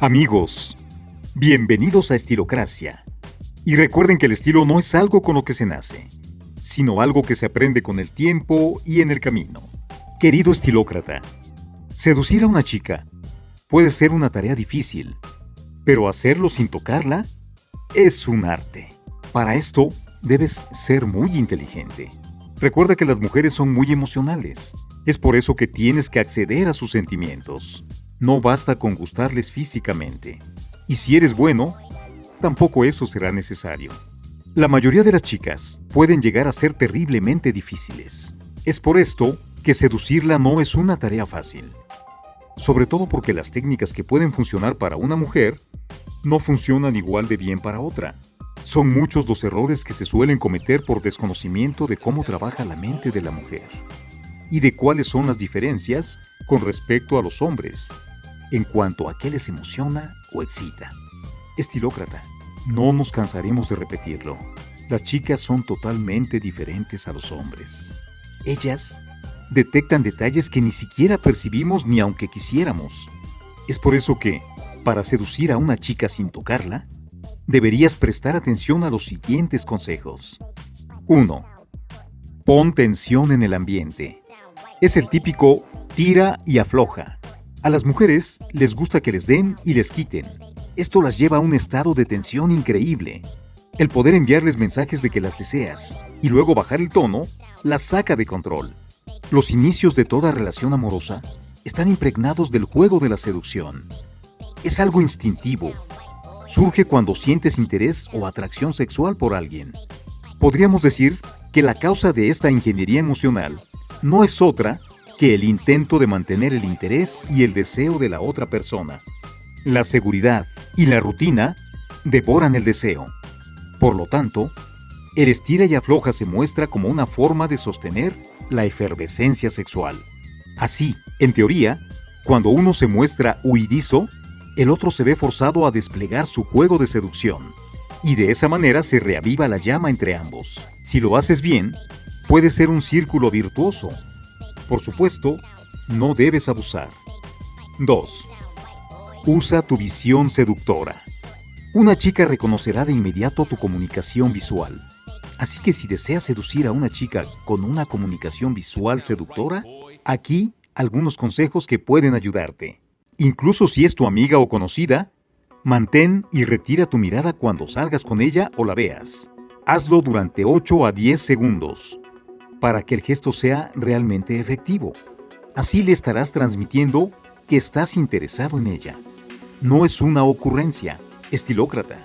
Amigos, bienvenidos a Estilocracia. Y recuerden que el estilo no es algo con lo que se nace, sino algo que se aprende con el tiempo y en el camino. Querido estilócrata, seducir a una chica puede ser una tarea difícil, pero hacerlo sin tocarla es un arte. Para esto, debes ser muy inteligente. Recuerda que las mujeres son muy emocionales. Es por eso que tienes que acceder a sus sentimientos. No basta con gustarles físicamente. Y si eres bueno, tampoco eso será necesario. La mayoría de las chicas pueden llegar a ser terriblemente difíciles. Es por esto que seducirla no es una tarea fácil. Sobre todo porque las técnicas que pueden funcionar para una mujer no funcionan igual de bien para otra. Son muchos los errores que se suelen cometer por desconocimiento de cómo trabaja la mente de la mujer y de cuáles son las diferencias con respecto a los hombres en cuanto a qué les emociona o excita. Estilócrata, no nos cansaremos de repetirlo. Las chicas son totalmente diferentes a los hombres. Ellas detectan detalles que ni siquiera percibimos ni aunque quisiéramos. Es por eso que, para seducir a una chica sin tocarla, deberías prestar atención a los siguientes consejos. 1. Pon tensión en el ambiente. Es el típico tira y afloja. A las mujeres les gusta que les den y les quiten. Esto las lleva a un estado de tensión increíble. El poder enviarles mensajes de que las deseas y luego bajar el tono las saca de control. Los inicios de toda relación amorosa están impregnados del juego de la seducción. Es algo instintivo surge cuando sientes interés o atracción sexual por alguien. Podríamos decir que la causa de esta ingeniería emocional no es otra que el intento de mantener el interés y el deseo de la otra persona. La seguridad y la rutina devoran el deseo. Por lo tanto, el estira y afloja se muestra como una forma de sostener la efervescencia sexual. Así, en teoría, cuando uno se muestra huidizo, el otro se ve forzado a desplegar su juego de seducción, y de esa manera se reaviva la llama entre ambos. Si lo haces bien, puede ser un círculo virtuoso. Por supuesto, no debes abusar. 2. Usa tu visión seductora. Una chica reconocerá de inmediato tu comunicación visual. Así que si deseas seducir a una chica con una comunicación visual seductora, aquí algunos consejos que pueden ayudarte. Incluso si es tu amiga o conocida, mantén y retira tu mirada cuando salgas con ella o la veas. Hazlo durante 8 a 10 segundos para que el gesto sea realmente efectivo. Así le estarás transmitiendo que estás interesado en ella. No es una ocurrencia, estilócrata.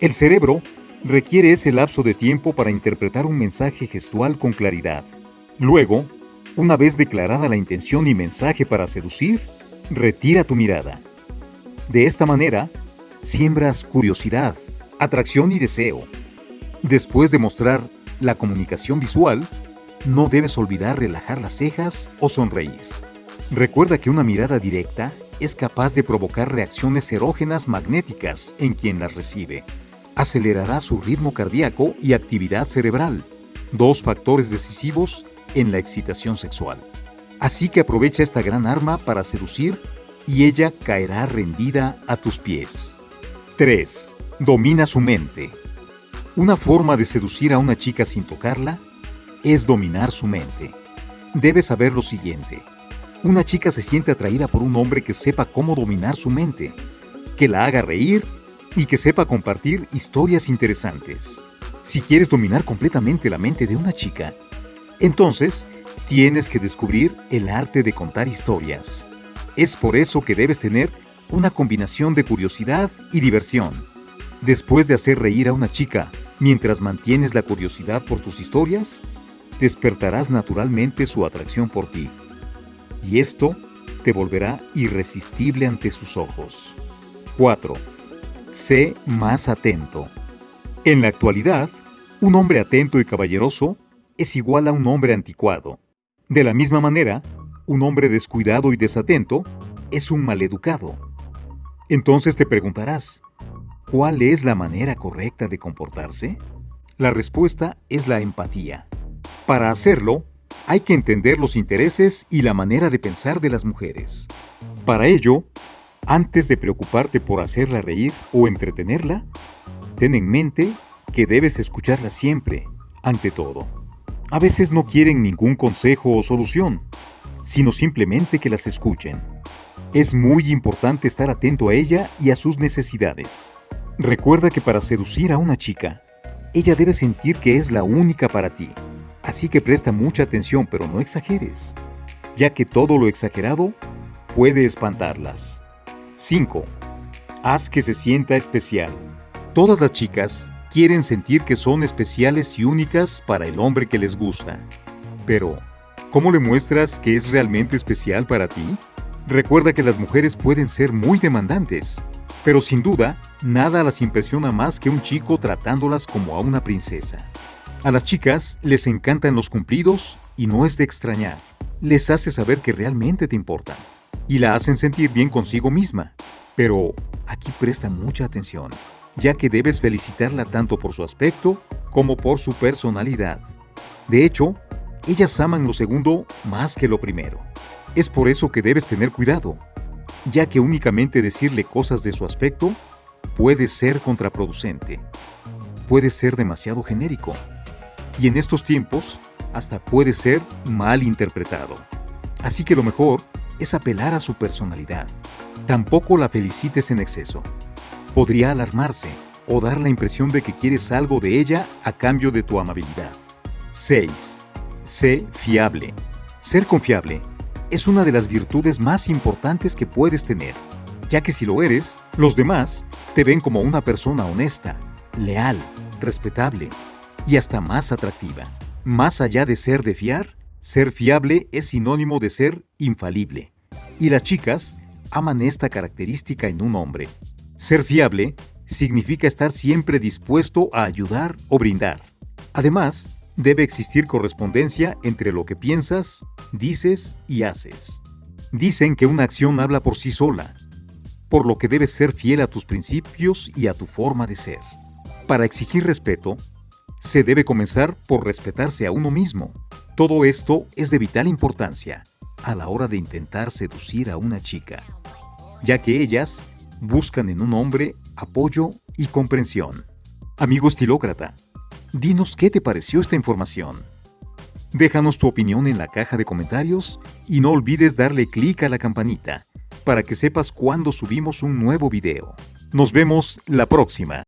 El cerebro requiere ese lapso de tiempo para interpretar un mensaje gestual con claridad. Luego, una vez declarada la intención y mensaje para seducir, retira tu mirada. De esta manera, siembras curiosidad, atracción y deseo. Después de mostrar la comunicación visual, no debes olvidar relajar las cejas o sonreír. Recuerda que una mirada directa es capaz de provocar reacciones erógenas magnéticas en quien las recibe. Acelerará su ritmo cardíaco y actividad cerebral, dos factores decisivos en la excitación sexual. Así que aprovecha esta gran arma para seducir y ella caerá rendida a tus pies. 3. Domina su mente. Una forma de seducir a una chica sin tocarla es dominar su mente. Debes saber lo siguiente. Una chica se siente atraída por un hombre que sepa cómo dominar su mente, que la haga reír y que sepa compartir historias interesantes. Si quieres dominar completamente la mente de una chica, entonces Tienes que descubrir el arte de contar historias. Es por eso que debes tener una combinación de curiosidad y diversión. Después de hacer reír a una chica mientras mantienes la curiosidad por tus historias, despertarás naturalmente su atracción por ti. Y esto te volverá irresistible ante sus ojos. 4. Sé más atento. En la actualidad, un hombre atento y caballeroso es igual a un hombre anticuado. De la misma manera, un hombre descuidado y desatento es un maleducado. Entonces te preguntarás, ¿cuál es la manera correcta de comportarse? La respuesta es la empatía. Para hacerlo, hay que entender los intereses y la manera de pensar de las mujeres. Para ello, antes de preocuparte por hacerla reír o entretenerla, ten en mente que debes escucharla siempre, ante todo. A veces no quieren ningún consejo o solución, sino simplemente que las escuchen. Es muy importante estar atento a ella y a sus necesidades. Recuerda que para seducir a una chica, ella debe sentir que es la única para ti. Así que presta mucha atención, pero no exageres, ya que todo lo exagerado puede espantarlas. 5. Haz que se sienta especial. Todas las chicas quieren sentir que son especiales y únicas para el hombre que les gusta. Pero, ¿cómo le muestras que es realmente especial para ti? Recuerda que las mujeres pueden ser muy demandantes, pero sin duda, nada las impresiona más que un chico tratándolas como a una princesa. A las chicas les encantan los cumplidos y no es de extrañar. Les hace saber que realmente te importan y la hacen sentir bien consigo misma. Pero aquí presta mucha atención, ya que debes felicitarla tanto por su aspecto como por su personalidad. De hecho, ellas aman lo segundo más que lo primero. Es por eso que debes tener cuidado, ya que únicamente decirle cosas de su aspecto puede ser contraproducente, puede ser demasiado genérico, y en estos tiempos hasta puede ser mal interpretado. Así que lo mejor es apelar a su personalidad. Tampoco la felicites en exceso. Podría alarmarse o dar la impresión de que quieres algo de ella a cambio de tu amabilidad. 6. Sé fiable. Ser confiable es una de las virtudes más importantes que puedes tener, ya que si lo eres, los demás te ven como una persona honesta, leal, respetable y hasta más atractiva. Más allá de ser de fiar, ser fiable es sinónimo de ser infalible. Y las chicas aman esta característica en un hombre. Ser fiable significa estar siempre dispuesto a ayudar o brindar. Además, debe existir correspondencia entre lo que piensas, dices y haces. Dicen que una acción habla por sí sola, por lo que debes ser fiel a tus principios y a tu forma de ser. Para exigir respeto, se debe comenzar por respetarse a uno mismo. Todo esto es de vital importancia a la hora de intentar seducir a una chica, ya que ellas buscan en un hombre apoyo y comprensión. Amigo estilócrata, dinos qué te pareció esta información. Déjanos tu opinión en la caja de comentarios y no olvides darle clic a la campanita para que sepas cuando subimos un nuevo video. Nos vemos la próxima.